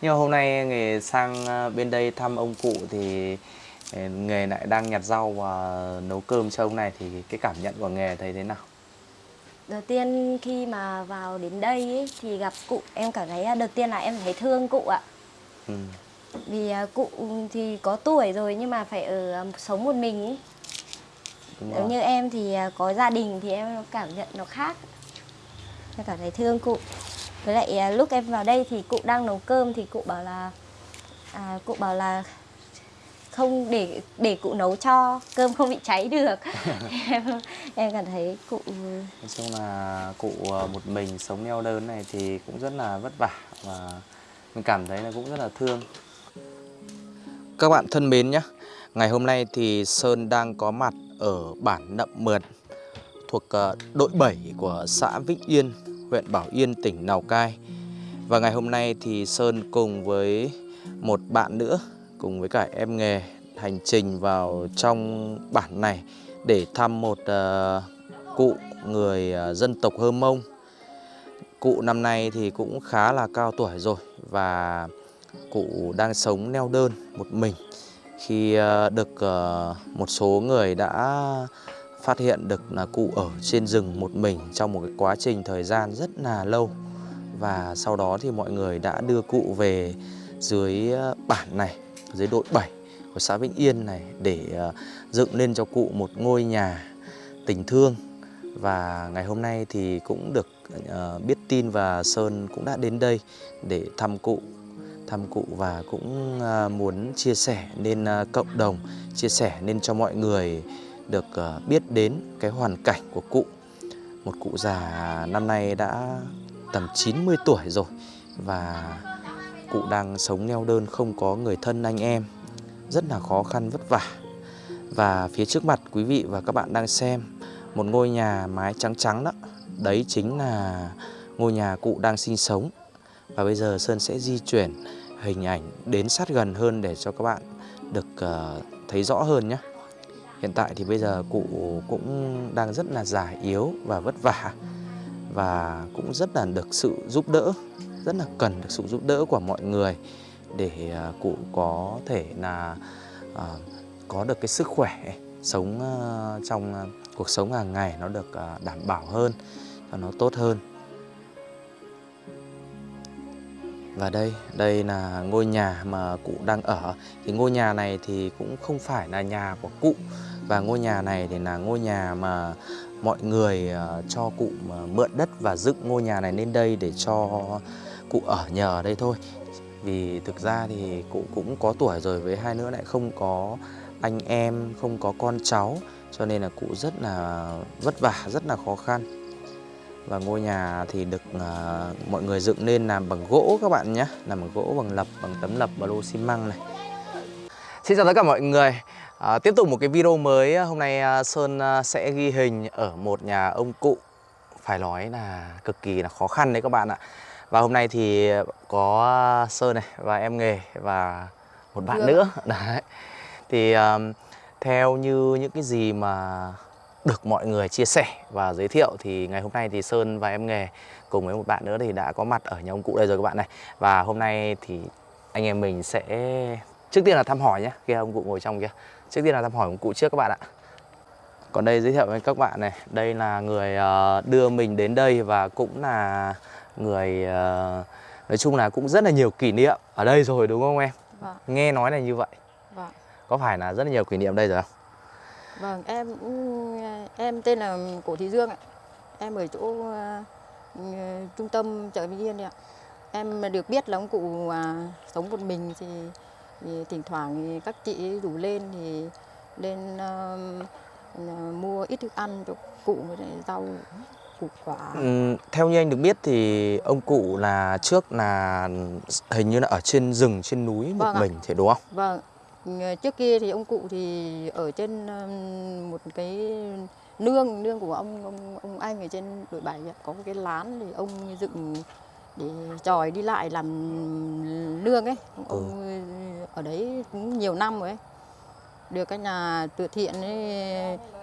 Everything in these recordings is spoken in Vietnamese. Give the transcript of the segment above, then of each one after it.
Nhưng mà hôm nay nghề sang ờ, bên đây thăm ông cụ thì ờ, nghề lại đang nhặt rau và nấu cơm cho ông này thì cái cảm nhận của nghề thấy thế nào? Đầu tiên khi mà vào đến đây ấy, thì gặp cụ em cảm thấy à, đầu tiên là em thấy thương cụ ạ. Ừ. Vì à, cụ thì có tuổi rồi nhưng mà phải ở à, sống một mình ấy. Nếu như em thì có gia đình thì em cảm nhận nó khác. Em cảm thấy thương cụ. Với lại à, lúc em vào đây thì cụ đang nấu cơm thì cụ bảo là à, cụ bảo là không để để cụ nấu cho cơm không bị cháy được. Em em cảm thấy cụ Nói chung là cụ ờ, một mình sống neo đơn này thì cũng rất là vất vả và mình cảm thấy là cũng rất là thương. Các bạn thân mến nhé, ngày hôm nay thì Sơn đang có mặt ở bản Nậm Mượt thuộc ờ, đội 7 của xã Vĩnh Yên, huyện Bảo Yên, tỉnh Lào Cai. Và ngày hôm nay thì Sơn cùng với một bạn nữa, cùng với cả em nghề hành trình vào trong bản này để thăm một uh, cụ người uh, dân tộc Hơ Mông. Cụ năm nay thì cũng khá là cao tuổi rồi và cụ đang sống neo đơn một mình khi uh, được uh, một số người đã phát hiện được là cụ ở trên rừng một mình trong một cái quá trình thời gian rất là lâu. Và sau đó thì mọi người đã đưa cụ về dưới ờ, bản này, dưới đội 7 của xã Vĩnh Yên này để ờ, dựng lên cho cụ một ngôi nhà tình thương. Và ngày hôm nay thì cũng được ờ, biết tin và Sơn cũng đã đến đây để thăm cụ thăm cụ và cũng muốn chia sẻ lên cộng đồng chia sẻ lên cho mọi người được ờ, biết đến cái hoàn cảnh của cụ. Một cụ già năm nay đã tầm 90 tuổi rồi và cụ đang sống neo đơn không có người thân anh em. Rất là khó khăn vất vả. Và phía trước mặt quý vị và các bạn đang xem một ngôi nhà mái trắng trắng đó. Đấy chính là ngôi nhà cụ đang sinh sống. Và bây giờ Sơn sẽ di chuyển hình ảnh đến sát gần hơn để cho các bạn được uh, thấy rõ hơn nhé hiện tại thì bây giờ cụ cũng đang rất là già yếu và vất vả và cũng rất là được sự giúp đỡ rất là cần được sự giúp đỡ của mọi người để à, cụ có thể là à, có được cái sức khỏe sống à, trong à, cuộc sống hàng ngày nó được đảm bảo hơn và nó tốt hơn. Và đây đây là ngôi nhà mà cụ đang ở. Thì ngôi nhà này thì cũng không phải là nhà của cụ. Và ngôi nhà này thì là ngôi nhà mà mọi người ờ, cho cụ ờ, mượn đất và dựng ngôi nhà này lên đây để cho cụ ở nhờ ở đây thôi. Vì thực ra thì cụ cũng có tuổi rồi, với hai nữa lại không có anh em, không có con cháu. Cho nên là cụ rất là vất vả, rất là khó khăn và ngôi nhà thì được à, mọi người dựng nên làm bằng gỗ các bạn nhé. Làm bằng gỗ bằng lập bằng tấm lập và lô xi măng này. Xin chào tất cả mọi người. À, Tiếp tục một cái video mới. Hôm nay à, Sơn à, sẽ ghi hình ở một nhà ông cụ. Phải nói là cực kỳ là khó khăn đấy các bạn ạ. Và hôm nay thì có Sơn này và em nghề và một bạn nữa. Đấy. Thì à, theo như những cái gì mà được mọi người chia sẻ và giới thiệu thì ngày hôm nay thì Sơn và em nghề cùng với một bạn nữa thì đã có mặt ở nhà ông cụ đây rồi các bạn này. Và hôm nay thì anh em mình sẽ trước tiên là thăm hỏi nhé kia ông cụ ngồi trong kia. Trước tiên là thăm hỏi ông cụ trước các bạn ạ. Còn đây giới thiệu với các bạn này đây là người ờ, đưa mình đến đây và cũng là người ờ, nói chung là cũng rất là nhiều kỷ niệm ở đây rồi đúng không em? Vâng. nghe nói là như vậy. Vâng. có phải là rất là nhiều kỷ niệm đây rồi không Vâng, em cũng- em tên là Cổ Thị Dương ạ. Em ở chỗ ừ, trung tâm chợ Vĩnh Yên ạ. Em được biết là ông cụ à, sống một mình thì, thì thỉnh thoảng thì các chị rủ lên thì lên à, mua ít thức ăn cho cụ với lại rau củ quả. Ừm, theo như anh được biết thì ông cụ là trước là hình như là ở trên rừng trên núi một Vâng ạ. mình thì đúng không? Vâng, ừ, trước kia thì ông cụ thì ở trên một cái nương nương của ông ông ông anh ở trên đội bảy có một cái lán thì ông dựng để tròi đi lại làm nương ấy. Ông ở đấy cũng nhiều năm rồi ấy. Được các nhà từ thiện ấy,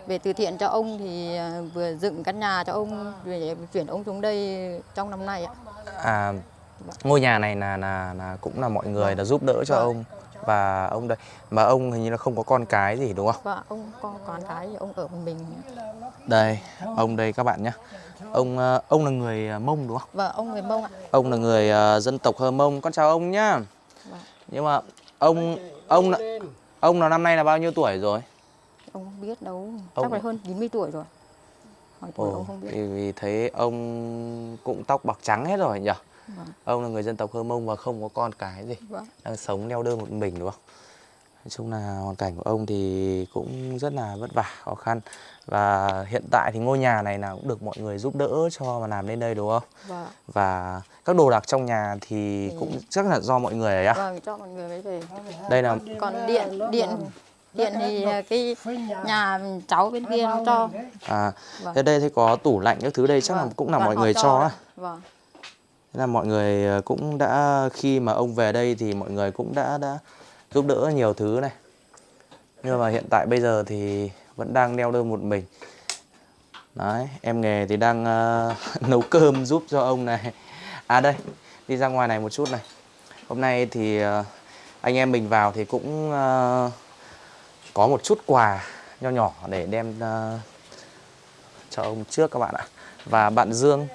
về từ thiện cho ông thì à, vừa dựng căn nhà cho ông để chuyển ông xuống đây trong năm nay ạ. À ngôi nhà này là là là cũng là mọi người đã giúp đỡ cho Vâng. ông và ông đây. Mà ông hình như là không có con cái gì đúng không? Và ông có con cái thì ông ở một mình đây ông đây các bạn nhé ông ờ, ông là người ờ, mông đúng không? Và ông người mông ạ. Ông là người ờ, dân tộc hơ mông. Con chào ông nhá. Vâng. nhưng mà ông ông là ông là năm nay là bao nhiêu tuổi rồi? Ông không biết đâu. Ông- chắc phải hơn 90 tuổi rồi. Hỏi tuổi ông không biết. vì, vì thấy ông cũng tóc bạc trắng hết rồi nhỉ Vâng. ông là người dân tộc hơ mông và không có con cái gì. Vâng. đang sống neo đơn một mình đúng không? Nói chung là hoàn cảnh của ông thì cũng rất là vất vả khó khăn. Và hiện tại thì ngôi nhà này là cũng được mọi người giúp đỡ cho mà làm lên đây đúng không? Và và các đồ đạc trong nhà thì Ừ. cũng chắc là do mọi người ấy á vâng cho mọi người mới về. Đây là còn điện điện điện thì à, cái nhà cháu bên kia nó cho. À Vâng. thế đây thì có tủ lạnh các thứ đây chắc là Vâng, cũng là và mọi người cho đấy. vâng Thế là mọi người ờ, cũng đã khi mà ông về đây thì mọi người cũng đã đã giúp đỡ nhiều thứ này. Nhưng mà hiện tại bây giờ thì vẫn đang neo đơn một mình. Đấy, em nghề thì đang uh, nấu cơm giúp cho ông này. À đây, đi ra ngoài này một chút này. Hôm nay thì uh, anh em mình vào thì cũng uh, có một chút quà nho nhỏ để đem uh, cho ông trước các bạn ạ. Và bạn Dương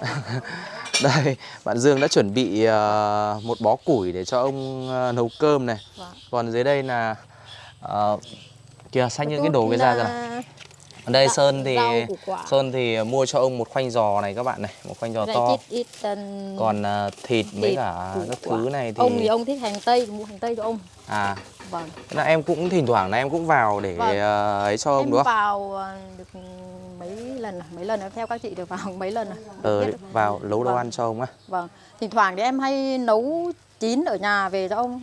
đây, bạn Dương đã chuẩn bị ờ, một bó củi để cho ông ờ, nấu cơm này. Vâng. Còn dưới đây là uh, kìa xách những cái đồ cái ra ra. Ở đây Sơn thì. Sơn thì mua cho ông một khoanh giò này các bạn này, một khoanh giò to. ít ít um, Còn ờ, thịt với thịt, cả các quả. thứ này thì ông thì ông thích hành tây mua hành tây cho ông à vâng thế là em cũng thỉnh thoảng là em cũng vào để Vâng. ờ, ấy cho ông em đúng không? vào được mấy lần rồi, mấy lần rồi, theo các chị được vào mấy lần rồi. Ờ, Biết được. vào nấu đồ Vâng. ăn cho ông á. Vâng, thỉnh thoảng thì em hay nấu chín ở nhà về cho ông.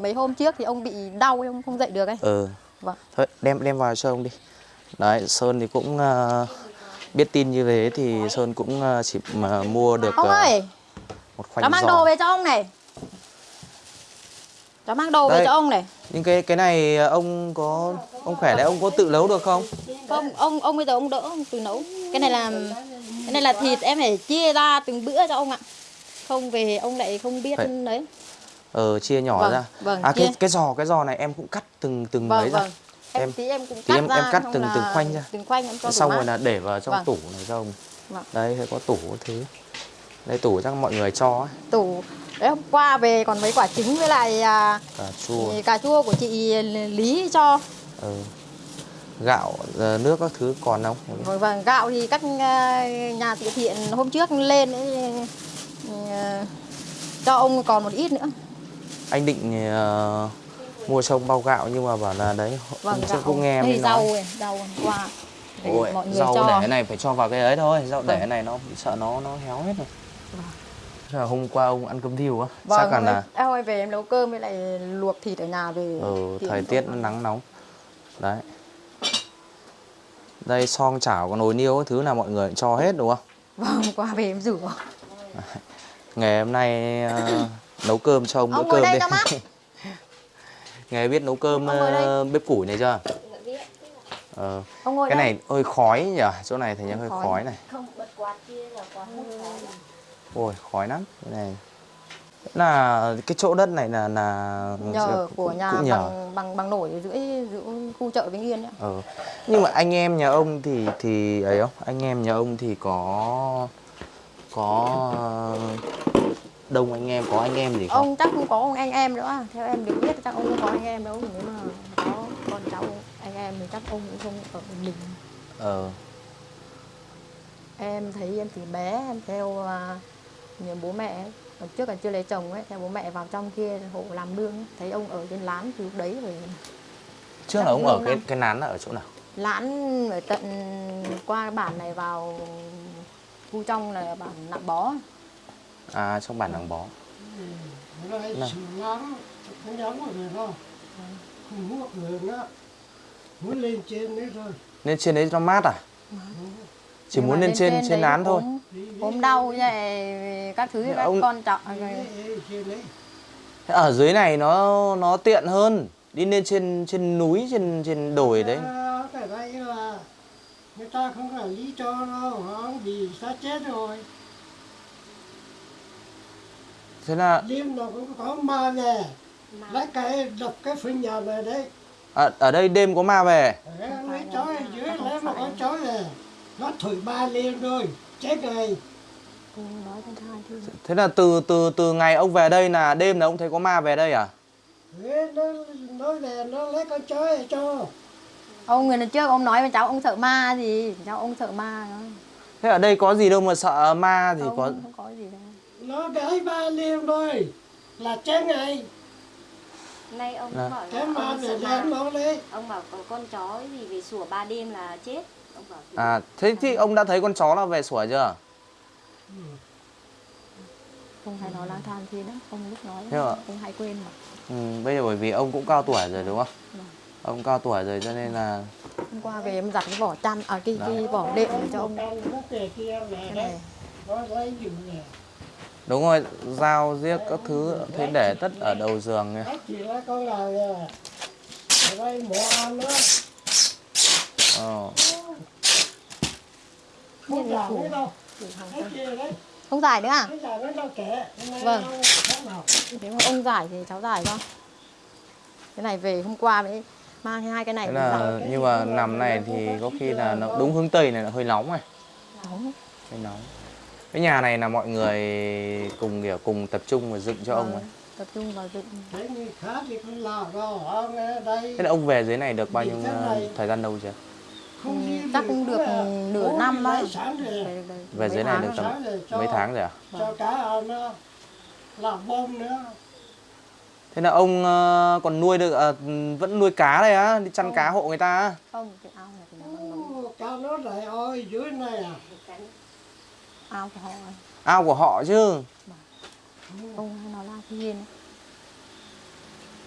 Mấy hôm trước thì ông bị đau ông không dậy được ấy. Ừ. Vâng. Thôi đem đem vào cho ông đi. Đấy, Sơn thì cũng ờ, biết tin như thế thì Sơn cũng ờ, chỉ mà mua được Ông ờ, ơi, một khoanh mang giò. đồ về cho ông này. Cháu mang đồ về cho ông này. Nhưng cái cái này ờ, ông có ông khỏe đấy ông có tự nấu được không? Không, ông ông bây giờ ông đỡ ông tự nấu. Cái này là cái này là thịt em phải chia ra từng bữa cho ông ạ. Không về ông lại không biết Phải. đấy. Ờ chia nhỏ Vâng, ra. vâng, à cái chia. cái giò cái giò này em cũng cắt từng từng Vâng ấy ra. vâng. Em, Em- tí em cũng cắt em- ra em cắt từng- từng khoanh ra. Từng khoanh em cho Xong rồi là để vào trong Vâng. tủ này cho ông. Vâng. Đây có tủ thứ. Đây tủ chắc mọi người cho ấy. tủ đấy hôm qua về còn mấy quả trứng với lại à, Cà chua. cà chua của chị Lý cho Ừ. Gạo ờ, nước các thứ còn không? vâng, vâng gạo thì các à, nhà từ thiện hôm trước lên ấy, à, cho ông còn một ít nữa Anh định ờ, mua cho ông bao gạo nhưng mà bảo là đấy hôm trước cũng nghe mới rau nói. này, rau hôm qua để Ôi, mọi người rau cho để cái này phải cho vào cái ấy thôi, rau để Vâng. cái này nó sợ nó nó héo hết rồi. Thế là hôm qua ông ăn cơm thiêu á? vâng Chắc là hôm là nay- em hôm về em nấu cơm với lại luộc thịt ở nhà về ừ, thời tiết nó nắng nóng. Đấy. Đây xong chảo có nồi niêu thứ là mọi người cho hết đúng không? vâng hôm qua về em rửa Ngày hôm nay ờ, nấu cơm cho ông Ông bữa ngồi cơm đây đi. Ngày biết nấu cơm ờ, bếp củi này chưa? Ờ, ông ngồi cái đây. này hơi khói nhỉ? Chỗ này thì hơi Khói. khói này. không bật quạt kia là quạt hút khói Ôi khói lắm. Cái này. Là cái chỗ đất này là là nhờ của nhà cũng nhờ. bằng bằng bằng nổi giữa giữa khu chợ Vĩnh Yên ấy. ờ. nhưng mà anh em nhà ông thì thì ấy không? Anh em nhà ông thì có có đông anh em có anh em gì không? Ông chắc không có ông anh em nữa. Theo em được biết chắc ông không có anh em đâu. Nếu mà có con cháu anh em thì chắc ông cũng không ở mình. Ờ. Em thấy em từ bé em theo à, nhiều bố mẹ trước là chưa lấy chồng ấy theo bố mẹ vào trong kia hộ làm nương ấy. thấy ông ở trên lán từ lúc đấy rồi. Trước là ông ở cái cái nán là ở chỗ nào? Lán ở tận qua bản này vào khu trong là bản nạm bó à trong bản làng bó. Nữa. Muốn lên trên nữa thôi. lên trên đấy nó mát à chỉ Nhưng muốn lên trên trên đấy nán thôi. Ốm- đau này các thứ các ông- con trọng trên ở dưới này nó nó tiện hơn. Đi lên trên trên núi trên trên đồi đấy. À, cái đây là người ta không phải lý cho đâu, không vì sát chết rồi. thế là đêm nào cũng có ma về. Lấy cái đập cái phần nhà này đấy. Ở, ở đây đêm có ma về. Lấy chói ở dưới lấy mà có chói về nó thổi ba liền rồi. Chết chứ thế là từ từ từ ngày ông về đây là đêm là ông thấy có ma về đây à? Đấy, nó nó về nó lấy con chói ở cho. Ông người lần trước ông nói với cháu ông sợ ma gì? Cháu ông sợ ma. Đó. thế ở đây có gì đâu mà sợ ma thì không, có không có gì đâu. Nó đẩy ba liền rồi là chết ngay. Nay ông Dạ. bảo cái là ma ông ông bảo có con chó gì về sủa ba đêm là chết à thế thì ông đã thấy con chó nó về sủa chưa? Không hay nói lang thang thế đó ông lúc nói Thế ạ? ông hay quên mà. Ừ, bây giờ bởi vì ông cũng cao tuổi rồi đúng không? Vâng. ông cao tuổi rồi cho nên là hôm qua về em giặt cái vỏ chăn à cái, cái vỏ đệm cho ông. Cái đấy. này. Đúng rồi dao giết các thứ thế để tất ở đầu giường ấy. nó chỉ là con gà về ở đây mỏ ăn nữa Ờ. không giả nữa đâu để hàng cái cân. kia đấy. không giải nữa à? Đâu Vâng. nếu mà ông giải thì cháu giải cho. Cái này về hôm qua mới mang hai cái này thế là nhưng mà nằm này thì có khi là nó đúng hướng tây này là hơi nóng này. Nóng. hơi nóng. Cái nhà này là mọi người cùng kiểu cùng tập trung và dựng cho ông ấy. Vâng, tập trung vào dựng. Đâu ông thế là ông về dưới này được bao nhiêu này. thời gian lâu chưa chắc cũng được nữa. nửa năm đi đấy. về dưới này được tầm mấy tháng rồi à? cho cá ăn nữa làm bông nữa. Thế là ông ờ, còn nuôi được ờ, vẫn nuôi cá đây á? Đi chăn cá hộ người ta á? Không cái ao này thì nó cá nó lại ôi dưới này à? Ao của họ. Ao của họ chứ? Ông hay nói là thiên.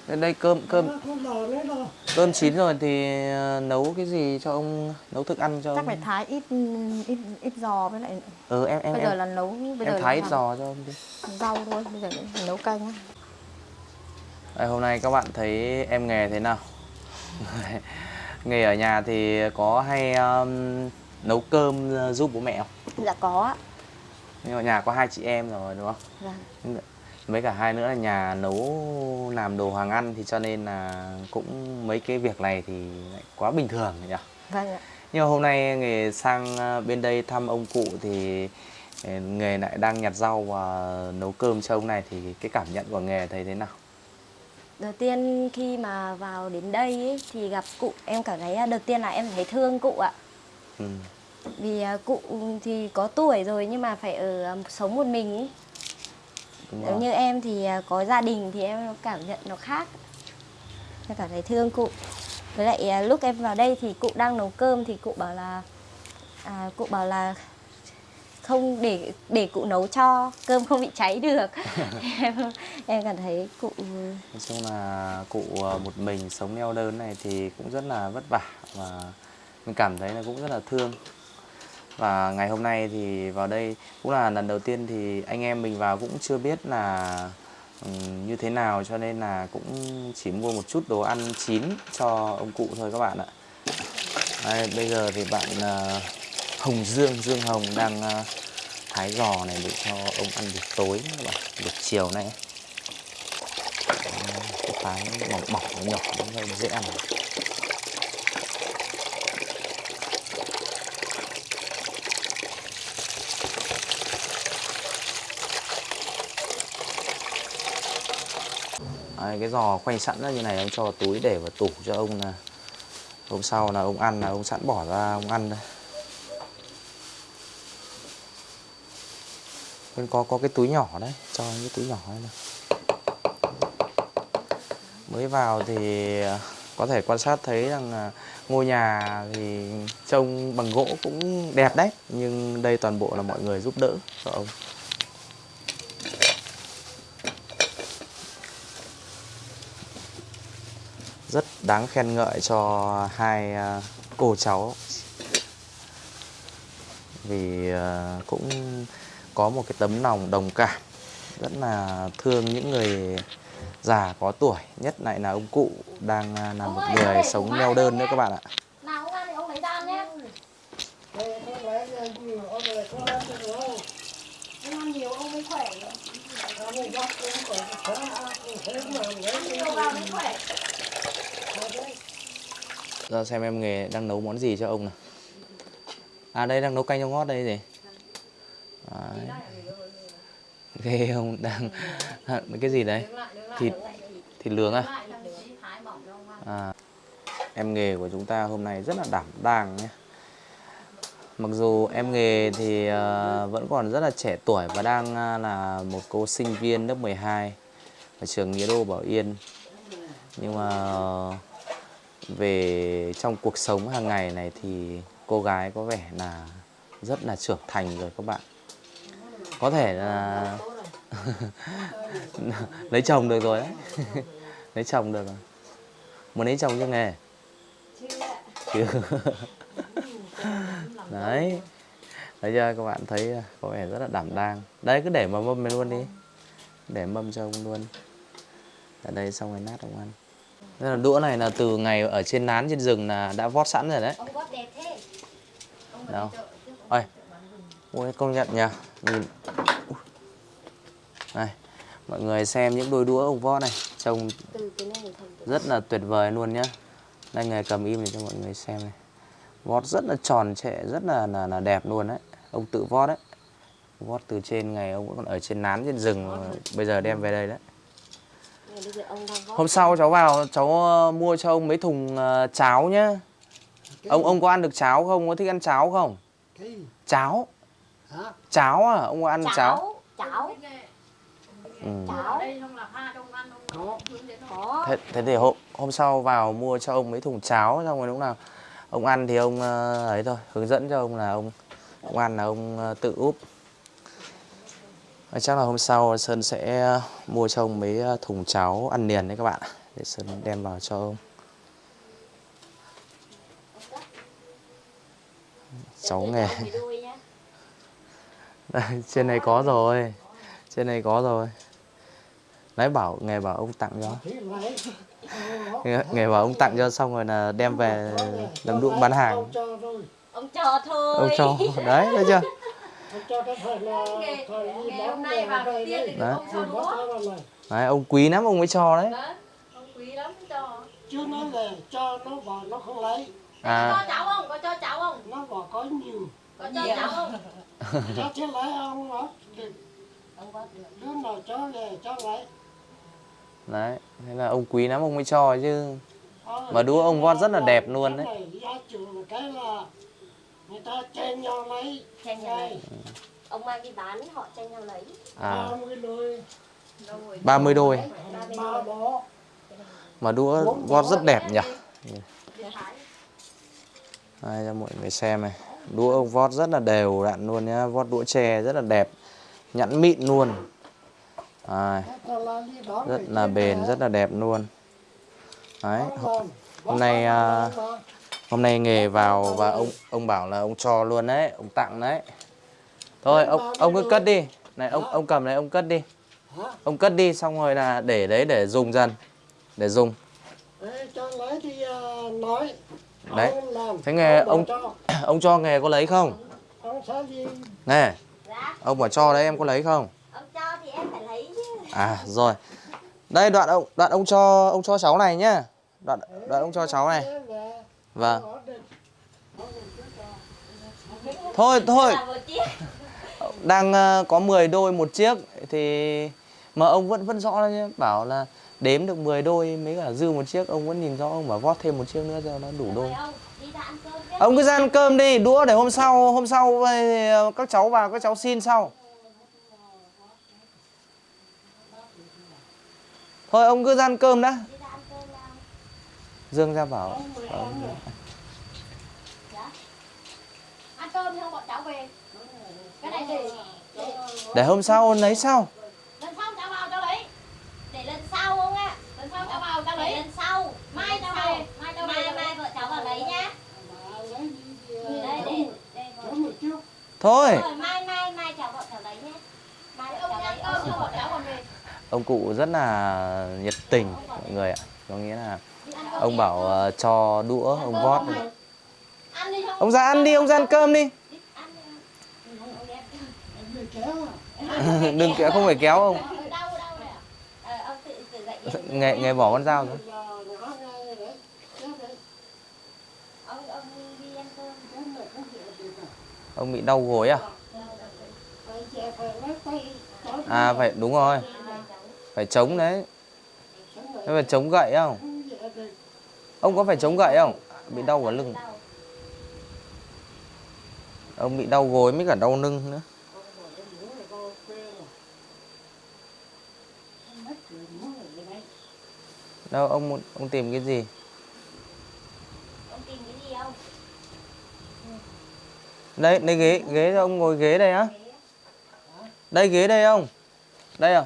Đây, đây cơm cơm. Cơm chín rồi thì ờ, nấu cái gì cho ông nấu thức ăn cho chắc ông? phải thái ít ít ít giò với lại ừ em em bây giờ em, là nấu bây em giờ thái ít giò cho ông đi. rau thôi bây giờ nấu canh Đây, hôm nay các bạn thấy em nghề thế nào? Nghề ở nhà thì có hay um, nấu cơm uh, giúp bố mẹ không? Dạ có ạ. Nhưng mà nhà có hai chị em rồi đúng không? Vâng mấy cả hai nữa là nhà nấu làm đồ hàng ăn thì cho nên là cũng mấy cái việc này thì lại quá bình thường nhỉ vâng ạ nhưng mà hôm nay nghề sang ờ, bên đây thăm ông cụ thì ờ, nghề lại đang nhặt rau và nấu cơm cho ông này thì cái cảm nhận của nghề thấy thế nào đầu tiên khi mà vào đến đây ấy, thì gặp cụ em cảm thấy à, đầu tiên là em thấy thương cụ ạ ừ. vì à, cụ thì có tuổi rồi nhưng mà phải ở à, sống một mình ấy. Nếu như em thì à, có gia đình thì em cảm nhận nó khác. Em cảm thấy thương cụ. Với lại à, lúc em vào đây thì cụ đang nấu cơm thì cụ bảo là à, cụ bảo là không để để cụ nấu cho cơm không bị cháy được. Em em cảm thấy cụ Nói chung là cụ ờ, một mình sống neo đơn này thì cũng rất là vất vả và mình cảm thấy là cũng rất là thương và ngày hôm nay thì vào đây cũng là lần đầu tiên thì anh em mình vào cũng chưa biết là ừ, như thế nào cho nên là cũng chỉ mua một chút đồ ăn chín cho ông cụ thôi các bạn ạ. Đây, bây giờ thì bạn uh, Hồng Dương Dương Hồng đang ờ, uh, thái giò này để cho ông ăn buổi tối các bạn buổi chiều này. Cái thái mỏng mỏng nhỏ nó dễ ăn. Này cái giò khoanh sẵn ra như này ông cho vào túi để vào tủ cho ông là hôm sau là ông ăn là ông sẵn bỏ ra ông ăn đây. Bên có có cái túi nhỏ đấy cho cái túi nhỏ này, mới vào thì à, có thể quan sát thấy rằng à, ngôi nhà thì trông bằng gỗ cũng đẹp đấy nhưng đây toàn bộ là mọi người giúp đỡ cho ông. Rất đáng khen ngợi cho hai à, cô cháu. Vì à, cũng có một cái tấm lòng đồng cảm rất là thương những người già có tuổi nhất lại là ông cụ đang à, là một người sống neo đơn nữa các bạn ạ. Nào ông ăn ra xem em nghề đang nấu món gì cho ông nào. À đây, đang nấu canh rau ngót đây gì? Đấy. Ghê ông đang cái gì đấy? Thịt thịt lướng à? À em nghề của chúng ta hôm nay rất là đảm đang nhé. Mặc dù em nghề thì ờ, vẫn còn rất là trẻ tuổi và đang ờ, là một cô sinh viên lớp 12 ở trường Nghĩa Đô Bảo Yên. Nhưng mà về trong cuộc sống hàng ngày này thì cô gái có vẻ là rất là trưởng thành rồi các bạn. Có thể là lấy chồng được rồi đấy. lấy chồng được rồi. Muốn lấy chồng chưa nghề? Chưa. đấy bây chưa, các bạn thấy có vẻ rất là đảm đang đấy, cứ để mà mâm này luôn đi để mâm cho ông luôn ở đây xong rồi nát ông ăn Thế là đũa này là từ ngày ở trên nán trên rừng là đã vót sẵn rồi đấy. Ông vót đẹp thế. Đâu. ôi. ôi công nhận nhỉ nhìn. Này mọi người xem những đôi đũa ông vót này trông rất là tuyệt vời luôn nhá. Đây nghề cầm im để cho mọi người xem này. Vót rất là tròn trệ rất là là, là đẹp luôn đấy. Ông tự vót đấy. Vót từ trên ngày ông vẫn còn ở trên nán trên rừng. Bây giờ đem về đây đấy này bây giờ ông đang vót hôm sau cháu vào cháu ờ, mua cho ông mấy thùng ờ, cháo nhá. Ông ông có ăn được cháo không? Có thích ăn cháo không? Cháo. Hả? Cháo à? Ông có ăn cháo, cháo. Cháo. Ừ. Thế, thế thì hôm hôm sau vào mua cho ông mấy thùng cháo xong rồi lúc nào ông ăn thì ông ờ, ấy thôi hướng dẫn cho ông là ông ông ăn là ông tự úp chắc là hôm sau Sơn sẽ mua cho ông mấy ờ, thùng cháo ăn liền đấy các bạn để Sơn đem vào cho ông. Cháu nghề. Đây, trên này có rồi trên này có rồi. Đấy bảo nghề bảo ông tặng cho. Lấy nghề, bảo ông tặng cho xong rồi là đem về làm đũa bán hàng. Ông cho thôi. Ông cho. Đấy thấy chưa Đấy. đấy ông quý lắm ông mới cho đấy. Đấy, ông quý lắm cho. Chứ nó là cho nó bảo nó không lấy. Cho à. cháu không? Có cho cháu không? Nó bảo có nhiều. Có cho cháu không? Cho chứ lấy ông nó đứa nào cho về cho lấy. Đấy thế là ông quý lắm ông mới cho chứ. Ờ, Mà đũa ông vót rất là đẹp luôn cái đấy. Người ta chen nhau lấy. Tranh nhau lấy. Ông mang đi bán họ tranh nhau lấy. À. Ba mươi đôi. 30 đôi. Mà đũa vót rất đẹp nhỉ? Đây cho mọi người xem này. Đũa ông vót rất là đều đặn luôn nhá. Vót đũa chè rất là đẹp. Nhẵn mịn luôn. Đây, rất là bền rất là đẹp luôn. Đấy. Hôm nay à, hôm nay nghề vào và ông ông bảo là ông cho luôn đấy ông tặng đấy. Thôi ông ông cứ cất đi. Này ông ông cầm này ông cất đi. Hả? ông cất đi xong rồi là để đấy để dùng dần để dùng. À, nói. Đấy. Thế nghề ông- cho. ông cho nghề có lấy không? Ông sẽ gì? Nè ông bảo cho đấy em có lấy không? Ông cho thì em phải lấy chứ. À rồi. Đây đoạn ông đoạn ông cho ông cho cháu này nhá. Đoạn đoạn ông cho cháu này vâng. Thôi thôi. Đang ờ, có 10 đôi một chiếc, thì mà ông vẫn vẫn rõ nhé bảo là đếm được 10 đôi mấy cả dư một chiếc, ông vẫn nhìn rõ, ông bảo vót thêm một chiếc nữa cho nó đủ đôi. Ông cứ ra ăn cơm đi, đũa để hôm sau hôm sau ờ, các cháu vào, các cháu xin sau. Thôi, ông cứ ra ăn cơm đã đi ra ăn cơm nào dương ra bảo. Ăn cơm xong bọn cháu về. Cái này để để hôm sau lấy sau. Lần sau cháu vào cháu lấy để lần sau không ạ. Lần sau cháu vào cháu để lấy lần sau. Mai cháu về. Mai cháu mai mai vợ cháu vào lấy nhá. Đi, đây đây. đây cho một chút thôi. Rồi mai mai mai cháu vợ cháu lấy nhé mai vợ ông cháu đi lấy ăn cơm xong bọn cháu còn về. Ông cụ rất là nhiệt tình mọi người ạ. Có nghĩa là ông bảo ờ, cho đũa ông vót ăn đi không ông ra ăn đi ông ra ăn cơm đi. Ừ, ông đừng kéo không phải kéo ông. Em. nghề nghề bỏ con dao rồi Ông ông ông bị đau gối à? À phải đúng rồi. Phải chống đấy. Thế phải chống gậy không? Được ông có phải chống gậy không? Bị đau ở lưng. Ông bị đau gối với cả đau lưng nữa. Đấy đâu ông muốn- ông tìm cái gì? Ông tìm cái gì không? đây đây ghế ghế cho ông ngồi ghế đây á. Đây ghế đây không? Đây à?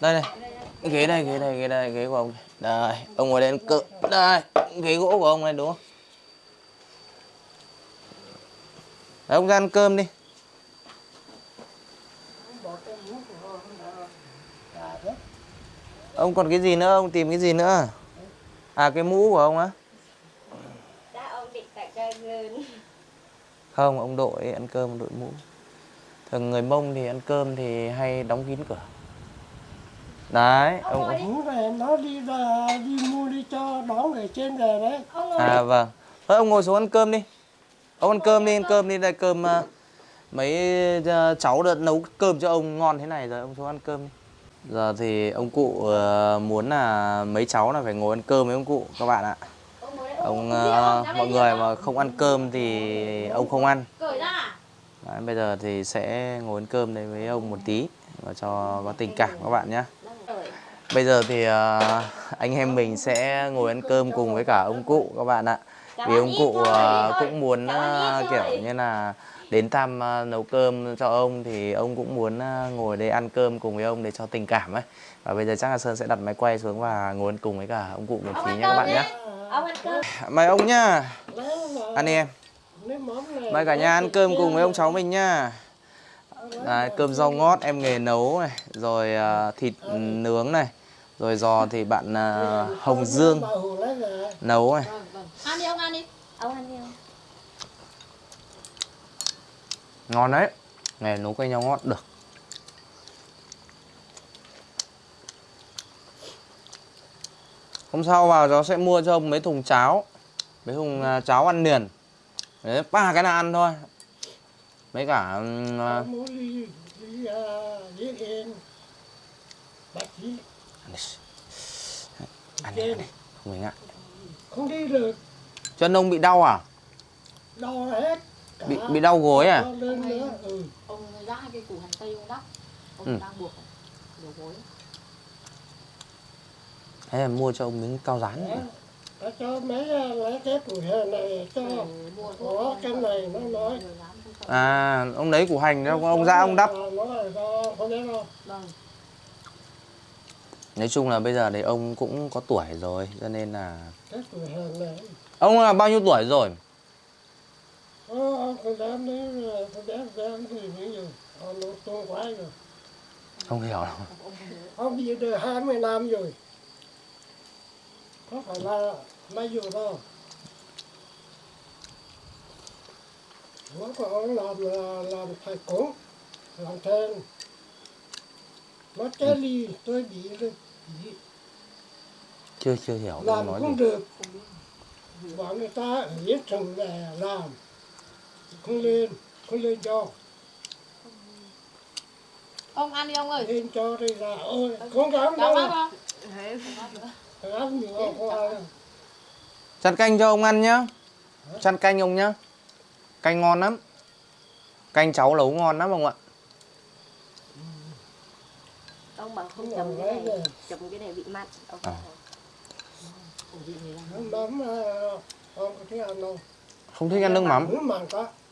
Đây này ghế đây ghế đây ghế đây ghế của ông đây ông ngồi đây ăn cự đây ghế gỗ của ông này đúng không? Đấy, ông ra ăn cơm đi. Ông còn cái gì nữa? Ông tìm cái gì nữa? À cái mũ của ông á. Ông không ông đội ăn cơm ông đội mũ. Thường người mông thì ăn cơm thì hay đóng kín cửa đấy. Ông muốn này nó đi ra đi mua đi cho đón người trên về đấy. Ông ngồi à vâng. Thôi ông ngồi xuống ăn cơm đi. Ông ăn cơm đi ăn cơm đi. Đây cơm à, mấy à, cháu đã nấu cơm cho ông ngon thế này rồi ông xuống ăn cơm đi. Giờ thì ông cụ à, muốn là mấy cháu là phải ngồi ăn cơm với ông cụ các bạn ạ. Ông ngồi ông à, mọi người mà không ăn cơm thì ông không ăn. Cởi ra. Đấy, bây giờ thì sẽ ngồi ăn cơm đây với ông một tí và cho có tình cảm các bạn nhé. Bây giờ thì ờ, anh em mình sẽ ngồi ăn cơm cùng với cả ông cụ các bạn ạ. Vì ông cụ ờ, cũng muốn ờ, kiểu như là đến thăm ờ, nấu cơm cho ông thì ông cũng muốn ờ, ngồi đây ăn cơm cùng với ông để cho tình cảm ấy. Và bây giờ chắc là Sơn sẽ đặt máy quay xuống và ngồi ăn cùng với cả ông cụ một tí nhé các bạn nhé. Mời ông nhá. lấy là Ăn đi em. Mời cả nhà ăn cơm cùng với ông cháu mình nhá. Đấy, cơm rau ngót em nghề nấu này, rồi à, thịt nướng này, rồi giò thì bạn à, Hồng Dương nấu này. Vâng vâng. Ăn đi ông ăn đi. Ông ăn đi ông. Ngon đấy. Nghề nấu canh rau ngót được. Hôm sau vào cháu sẽ mua cho ông mấy thùng cháo. Mấy thùng à, cháo ăn liền. Đấy, ba cái là ăn thôi. Mấy cả ừm, à, muốn đi đi à, đi yên bác sĩ ăn đi, ăn đi. Không mình ạ. không đi được Chân ông bị đau à? đau hết cả Bị bị đau gối à? đau lên nữa ừ. Ông ra cái củ hành tây ông đắp. Ông Ừ. đang buộc đầu gối. Thế là mua cho ông miếng cao rán. Đó. Đã cho mấy à, lấy cái củ hè này cho thuốc. có cái này nó nói. À, ông lấy củ hành đó, ông ra ông đắp. nó là do không biết đâu Vâng. Nói chung là bây giờ thì ông cũng có tuổi rồi, cho nên là... Ông là bao nhiêu tuổi rồi? Ờ, đấy rồi. Không hiểu đâu. Ông ông bị được 20 năm rồi. Có phải là mấy dù đâu nó có ông làm là làm thầy cúng làm thêm nó cái ly tôi bị bị Chưa chưa hiểu làm nói cũng gì. được bảo người ta ở dưới trồng về làm không lên không lên cho Ông ăn đi ông ơi. lên cho đây là ôi không dám đâu không? không dám không đâu Chăn canh cho ông ăn nhá. Chăn canh ông nhá. Canh ngon lắm. Canh cháu nấu ngon lắm ông ạ. Không Không chấm làm cái này, chấm cái này bị mặn. Ông À. Mắm ờ, thích ăn không? Không thích ăn nước mắm.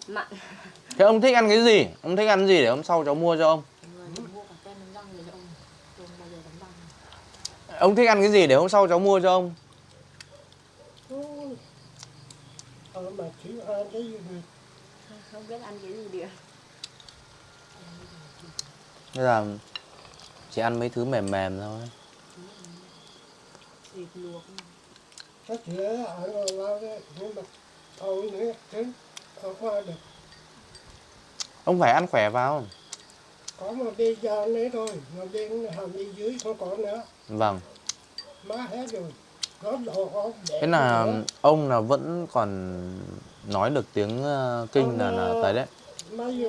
Mặn. Thế ông thích ăn cái gì? Ông thích ăn gì để hôm sau cháu mua cho ông? Người đi mua cả kem đánh răng để cho ông. Thích ăn cái gì để hôm sau cháu mua cho ông? Mà chỉ ăn cái gì được. Không biết ăn cái gì được. Bây giờ chỉ ăn mấy thứ mềm mềm thôi. Thịt luộc. Chắc chỉ là ăn rồi lao đấy. Nhưng mà ông qua được. Phải ăn khỏe vào. có một bên da nữa thôi mà bên hàm bên dưới không có nữa Vâng. má hết rồi Thế là ông là vẫn còn nói được tiếng ờ, kinh là là tới đấy.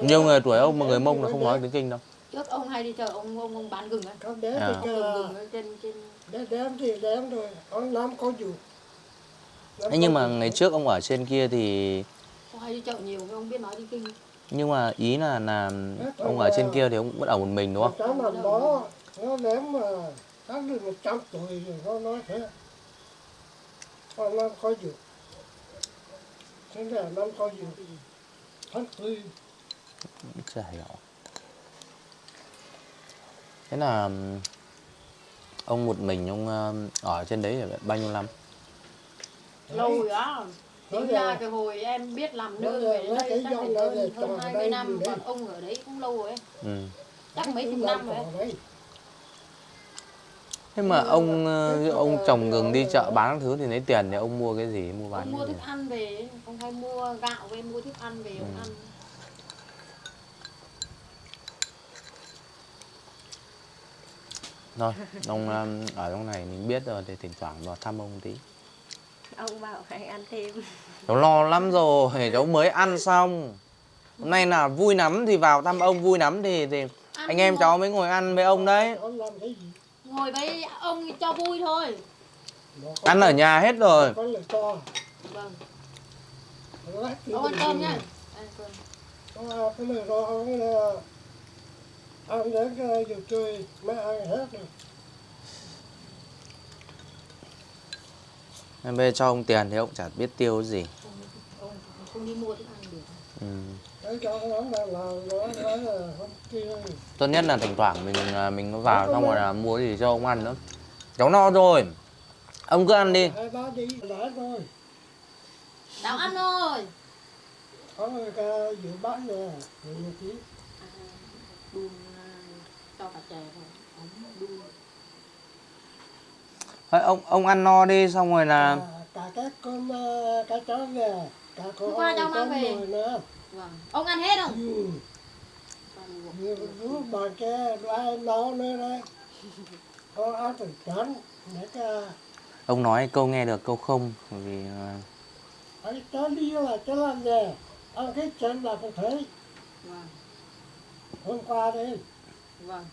Nhiều người tuổi ông mà người Mông là không nói tiếng kinh đâu. Trước ông hay đi chợ ông ông, ông bán gừng ấy có bé À. thì gừng gừng ở trên trên để đem thì đem rồi ông năm có dù Thế nhưng mà ngày trước ông ở trên kia thì ông hay đi chợ nhiều nhưng ông biết nói đi kinh. Nhưng mà ý là là ông ở trên kia thì ông vẫn ở một mình đúng không? cháu mà bó nó ném mà chắc được một trăm tuổi rồi nó nói thế. Con năm có dù thế là năm có dù tháng tư Chả hiểu. Thế là ông một mình ông ở trên đấy bao nhiêu năm? lâu rồi á Nói tính ra là- cái hồi em biết làm nói nương là về đến đây chắc phải hơn để hơn trồng hai đây mươi năm gì đấy. còn ông ở đấy cũng lâu rồi ấy Ừ. chắc mấy chục năm rồi ấy. đấy. Thế mà ông ông trồng gừng đi chợ bán thứ thì lấy tiền thì ông mua cái gì mua bán ông mua thức ăn về ông hay mua gạo về mua thức ăn về ông Ừ. ăn Thôi, ông ờ, ở trong này mình biết rồi thì thỉnh thoảng vào thăm ông tí. ông bảo hãy ăn thêm. Cháu lo lắm rồi, cháu mới ăn xong. Hôm nay là vui lắm thì vào thăm ông vui lắm thì thì Ăn anh em ngồi- cháu mới ngồi ăn với ông đấy. Ông làm cái gì? Ngồi với ông cho vui thôi. Ăn ở nhà hết rồi. vâng. Ông ăn cơm nhá. Ăn cơm Ông ăn cái đến cái giờ chơi mới ăn hết rồi Em giờ cho ông tiền thì ông chả biết tiêu cái gì. ông, ông không đi mua thức ăn được Ừ. Không Tốt nhất là thỉnh thoảng mình à, mình có vào xong rồi là mua gì cho ông ăn nữa. Cháu no rồi. Ông cứ ăn đi. cháu ăn rồi có ta dự bán nè người một tí đun à, cho cả chè thôi ống đun. Thôi, ông ông ăn no đi xong rồi là cả, cả các con ờ, cá chó về cả con qua cháu mang về. nữa. Vâng. Ông ăn hết không? Ừ. rú bà ke ai nấu nữa đấy. Có ăn từ trắng để cả ông nói câu nghe được câu không bởi vì à, ấy cho đi là cho làm gì ăn cái chân là không thấy. Vâng. Hôm qua đấy vâng.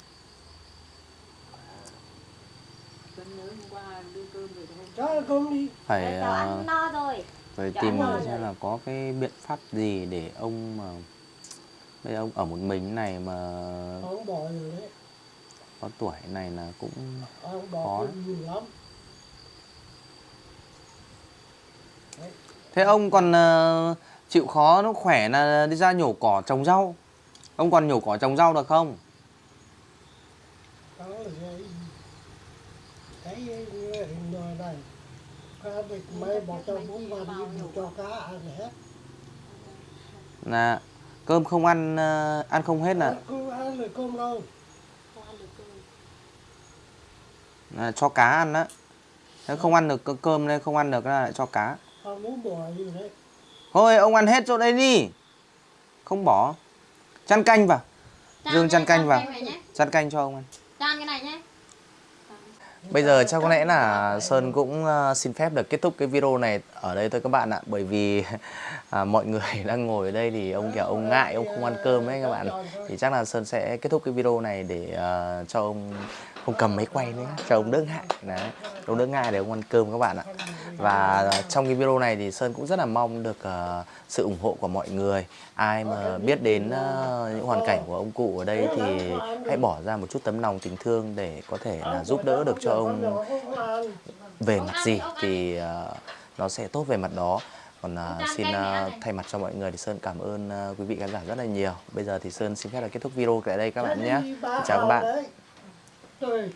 Cân nhớ hôm qua đưa cơm về cho con đi. Phải ăn no rồi. phải tìm rồi. xem là có cái biện pháp gì để ông mà bây giờ ông ở một mình thế này mà ông bỏ rồi đấy. có tuổi này là cũng ông bỏ Khó. lắm. Thế ông còn ờ, chịu khó nó khỏe là đi ra nhổ cỏ trồng rau. Ông còn nhổ cỏ trồng rau được không đó là cái cái như hình nồi này cá được mấy bỏ cho bốn văn đi cho cá ăn hết là cơm không ăn ờ, ăn không hết là, không ăn được cơm đâu không ăn được cơm là cho cá ăn á. Nếu không ăn được cơ- cơm nên không ăn được là lại cho cá. Thôi ông ăn hết chỗ đấy đi. Không bỏ. Chăn canh vào. Dương chăn canh vào. chăn canh cho ông ăn. Cái này nhé Bây giờ chắc có lẽ là Sơn cũng ờ, xin phép được kết thúc cái video này ở đây thôi các bạn ạ. Bởi vì à, mọi người đang ngồi ở đây thì ông kiểu ông ngại ông không ăn cơm ấy các bạn. Thì chắc là Sơn sẽ kết thúc cái video này để uh, cho ông không cầm máy quay nữa Cho ông đỡ ngại. Đấy, ông đỡ ngại để ông ăn cơm các bạn ạ. Và trong cái video này thì Sơn cũng rất là mong được uh, sự ủng hộ của mọi người. Ai mà biết đến uh, những hoàn cảnh của ông cụ ở đây thì hãy bỏ ra một chút tấm lòng tình thương để có thể là giúp đỡ được cho ông về mặt gì thì uh, nó sẽ tốt về mặt đó. Còn uh, xin uh, thay mặt cho mọi người thì sơn cảm ơn uh, quý vị khán giả rất là nhiều. Bây giờ thì sơn xin phép là kết thúc video tại đây các bạn nhé. Chào các bạn. ん?